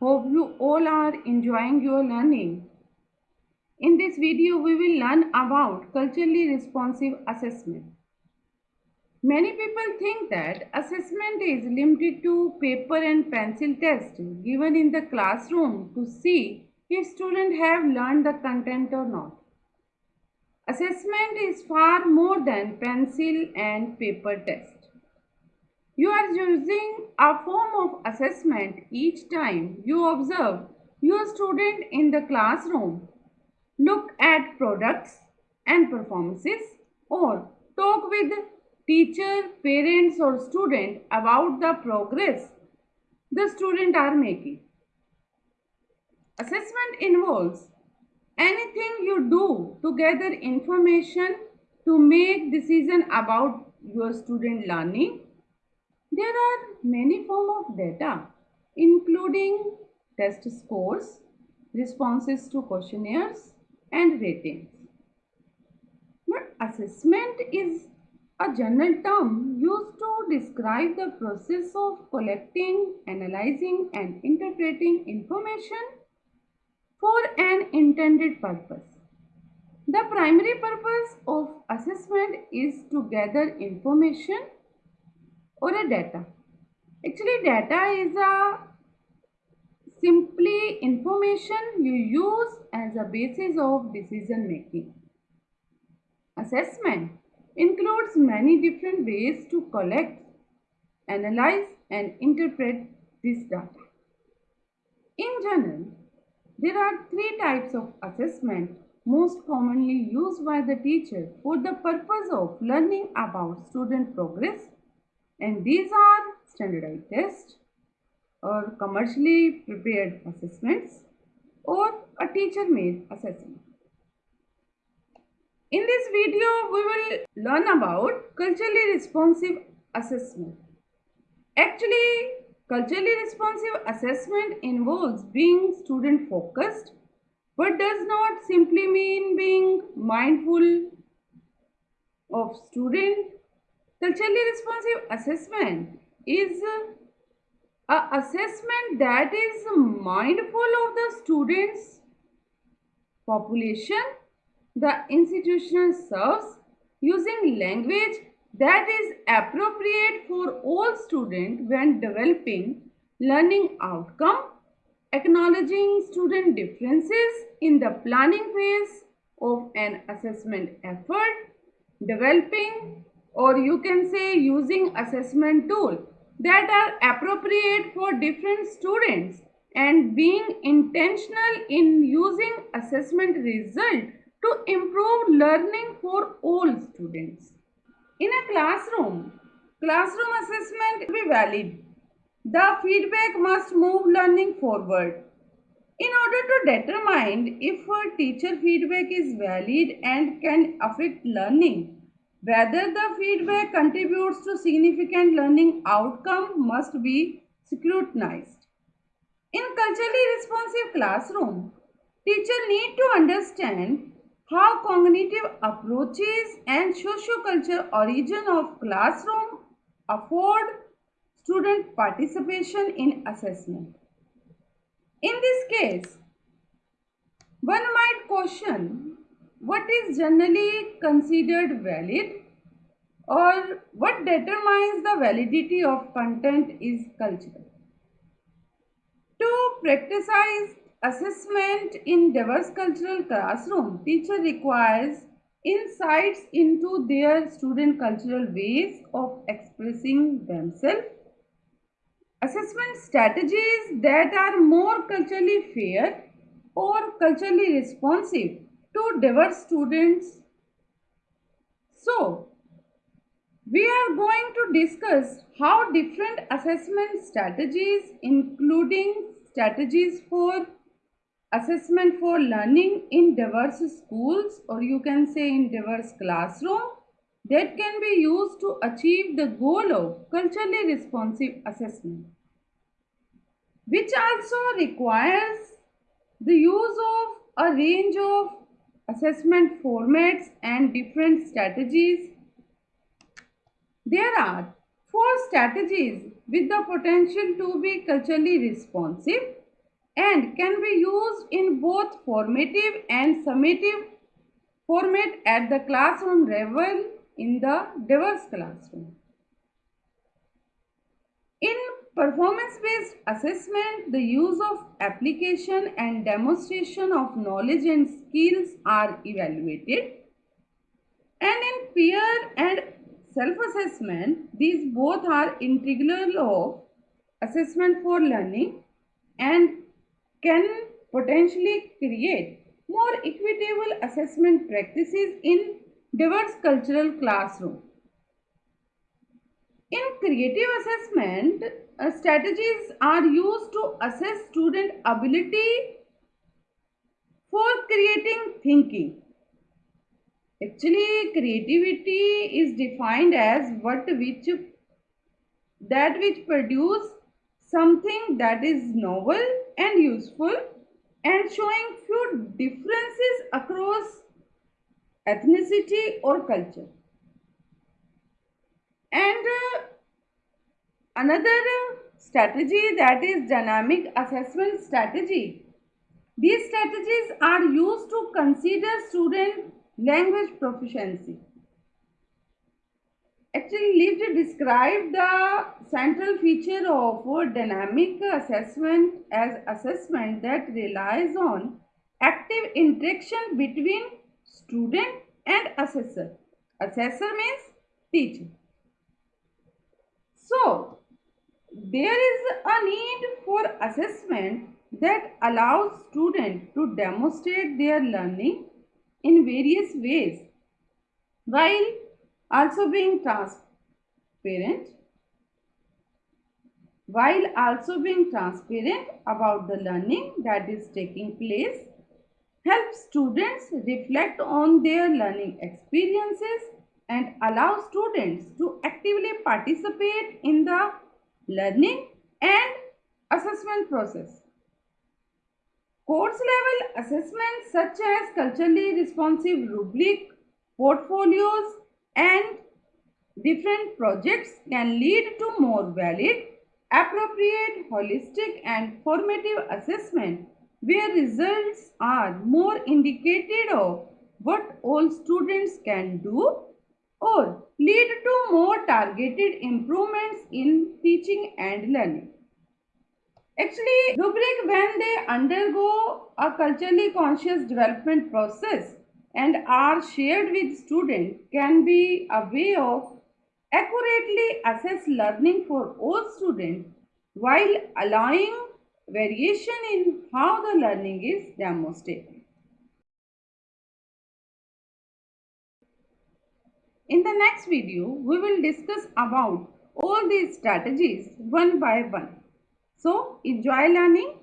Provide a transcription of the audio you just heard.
Hope you all are enjoying your learning. In this video we will learn about culturally responsive assessment. Many people think that assessment is limited to paper and pencil test given in the classroom to see if students have learned the content or not. Assessment is far more than pencil and paper test. You are using a form of assessment each time you observe your student in the classroom, look at products and performances or talk with teacher, parents or student about the progress the student are making. Assessment involves anything you do to gather information to make decision about your student learning there are many forms of data including test scores, responses to questionnaires and ratings. But assessment is a general term used to describe the process of collecting, analyzing and interpreting information for an intended purpose. The primary purpose of assessment is to gather information or a data. Actually data is a simply information you use as a basis of decision making. Assessment includes many different ways to collect, analyze and interpret this data. In general, there are three types of assessment most commonly used by the teacher for the purpose of learning about student progress and these are standardized tests or commercially prepared assessments or a teacher made assessment. In this video, we will learn about culturally responsive assessment. Actually, culturally responsive assessment involves being student focused but does not simply mean being mindful of student Culturally responsive assessment is a assessment that is mindful of the students population the institution serves using language that is appropriate for all students when developing learning outcome acknowledging student differences in the planning phase of an assessment effort developing or you can say using assessment tool that are appropriate for different students and being intentional in using assessment result to improve learning for all students. In a classroom, classroom assessment will be valid. The feedback must move learning forward. In order to determine if a teacher feedback is valid and can affect learning, whether the feedback contributes to significant learning outcome must be scrutinized. In culturally responsive classroom, teacher need to understand how cognitive approaches and socio-cultural origin of classroom afford student participation in assessment. In this case, one might question what is generally considered valid or what determines the validity of content is cultural. To practice assessment in diverse cultural classroom, teacher requires insights into their student cultural ways of expressing themselves, assessment strategies that are more culturally fair or culturally responsive to diverse students. So, we are going to discuss how different assessment strategies including strategies for assessment for learning in diverse schools or you can say in diverse classroom that can be used to achieve the goal of culturally responsive assessment which also requires the use of a range of assessment formats and different strategies. There are four strategies with the potential to be culturally responsive and can be used in both formative and summative format at the classroom level in the diverse classroom. In performance-based assessment, the use of application and demonstration of knowledge and skills are evaluated. And in peer and self-assessment, these both are integral of assessment for learning and can potentially create more equitable assessment practices in diverse cultural classroom. In creative assessment, uh, strategies are used to assess student ability for creating thinking. Actually, creativity is defined as what which that which produce something that is novel and useful and showing few differences across ethnicity or culture. And uh, another uh, strategy that is dynamic assessment strategy. These strategies are used to consider student language proficiency. Actually, Lidz described the central feature of dynamic assessment as assessment that relies on active interaction between student and assessor. Assessor means teacher. So, there is a need for assessment that allows students to demonstrate their learning in various ways while also being transparent while also being transparent about the learning that is taking place help students reflect on their learning experiences and allow students to actively participate in the learning and assessment process. Course level assessments such as culturally responsive rubric, portfolios and different projects can lead to more valid, appropriate, holistic and formative assessment where results are more indicated of what all students can do or lead to more targeted improvements in teaching and learning. Actually, rubric when they undergo a culturally conscious development process and are shared with students can be a way of accurately assess learning for all students while allowing variation in how the learning is demonstrated. In the next video, we will discuss about all these strategies one by one. So, enjoy learning